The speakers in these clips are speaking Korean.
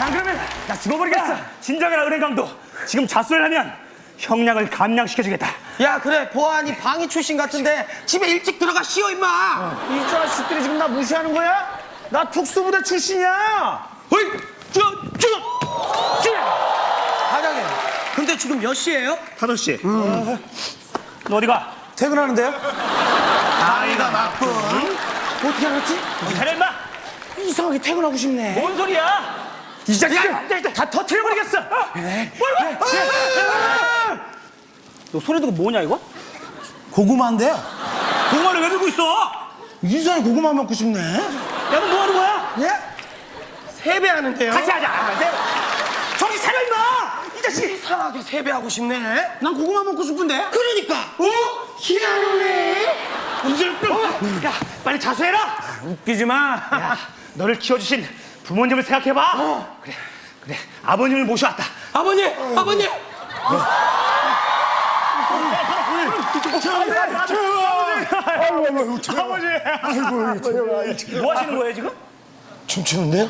안 그러면 나 죽어버리겠어. 진정해라 은행 강도. 지금 자수를 하면 형량을 감량시켜주겠다. 야 그래 보안이 방위 출신 같은데 집에 일찍 들어가 쉬어 임마 이 자식들이 지금 나 무시하는 거야? 나 특수부대 출신이야. 어이, 저, 저, 저. 과장님 근데 지금 몇 시예요? 5시. 너 어디 가? 퇴근하는데요? 나이가 맞군 어떻게 알았지? 잘해 임마. 이상하게 퇴근하고 싶네. 뭔 소리야? 이 자식들 다 터트려버리겠어. 네. 뭐야? 너 소리 듣고 뭐냐 이거? 고구마인데요? 동화를 왜 들고 있어? 이상하게 고구마 먹고 싶네. 야, 너 뭐 하는 거야? 예? 세배하는데요 같이 하자. 아, 네. 정신 차려 임마. 이 자식. 이상하게 세배하고 싶네 난 고구마 먹고 싶은데. 그러니까 어? 야, 빨리 자수해라. 웃기지 마. 야, 너를 키워주신 부모님을 생각해봐. 그래, 그래. 아버님을 모셔왔다. 아버님 아버님 아버지. 뭐 하시는 거예요 지금? 춤추는데요?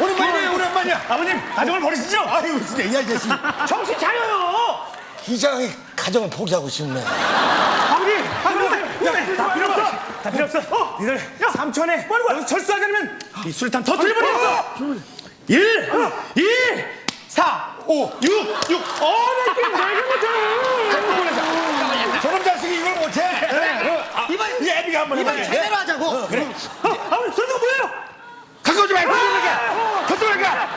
오랜만이에요, 오랜만이야. 아버님, 가정을 버리시죠? 아이고 진짜 이 아저씨. 정신 차려요. 이상하게 가정을 포기하고 싶네. 아버지, 아버지. 다 필요 없어. 다 필요 없어. 어, 니들 삼촌에 여기서 철수하지 않으면 이 술탄 터뜨려버리겠어. 1, 2, 4, 5, 6, 6. 어, 내 게임 내게 못해. 저런 자식이 이걸 못해. 이번 이 애비가 한번 이번 해봐. 제대로 하자고 그래 어, 아버님, 소리가 뭐예요? 가까우지 말고 저쪽으로 가.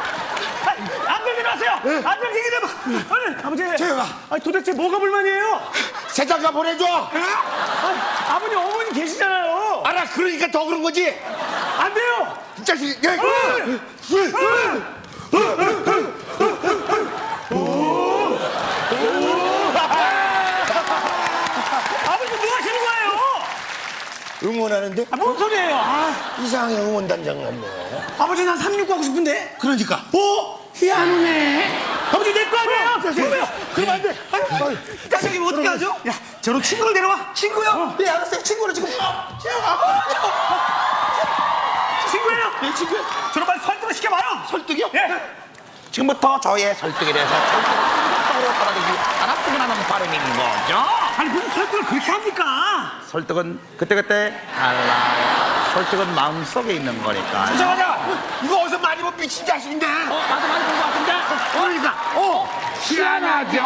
안경 내려하세요. 안경 얘기 좀 해봐. 아니, 아버지. 조용아. 아니, 도대체 뭐가 불만이에요? 세장가 보내줘. 아니, 아버님, 어머니 계시잖아요. 알아 그러니까 더 그런 거지. 안 돼요. 이 자식. 야, 아버님, 뭐 하시는 거예요? 응원하는데 아, 뭔 소리예요? 아, 이상하게 응원단장 같네. 아버지 난 369 하고 싶은데 그러니까. 어? 희한하네. 아버지, 내 거 아니에요? 그러면, 그러면 안 돼. 자식이 뭐 어떻게 하죠? 야, 저런 친구를 데려와. 친구요? 예 알았어요 친구는 지금 친구예요. 내 친구요? 저런 빨리 설득을 시켜봐요. 설득이요? 예. 지금부터 저의 설득에 대해서 똑바로 받아들이기 않았으면 하는 바람인 거죠. 아니, 무슨 설득을 그렇게 합니까? 설득은 그때그때 달라요. 설득은 마음속에 있는 거니까. 잠깐만. 이거 어디서 많이 본 미친 자식인데. 어, 나도 많이 본 것 같은데? 그러니까. 어. 희한하죠.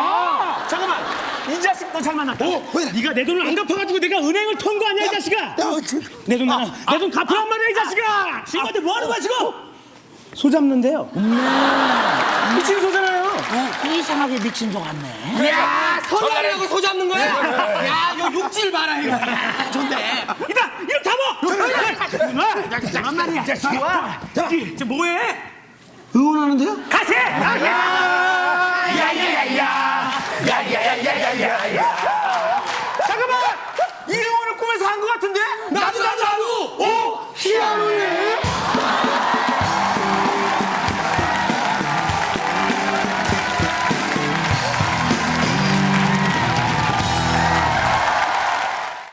잠깐만. 이 자식 너 잘 만났다. 어, 왜? 네가 내 돈을 안 갚아가지고 내가 은행을 턴거 아니야, 이 자식아? 야, 저- 내돈 내놔. 내돈 갚으란 말이야, 이 자식아. 친구한테 뭐 하는 거야, 지금? 소 잡는데요. 미친 소잖아요. 이상하게 미친 것 같네. 야 설날이라고 소 잡는 거야? 야 요 육질 봐라 이거 야, 좋네 이다, 이거 잡아. 잠깐만. 잠깐만 말이야. 자식아. 지금 뭐해? 응원하는데요? 가세. 야야야야. 야야야야야야.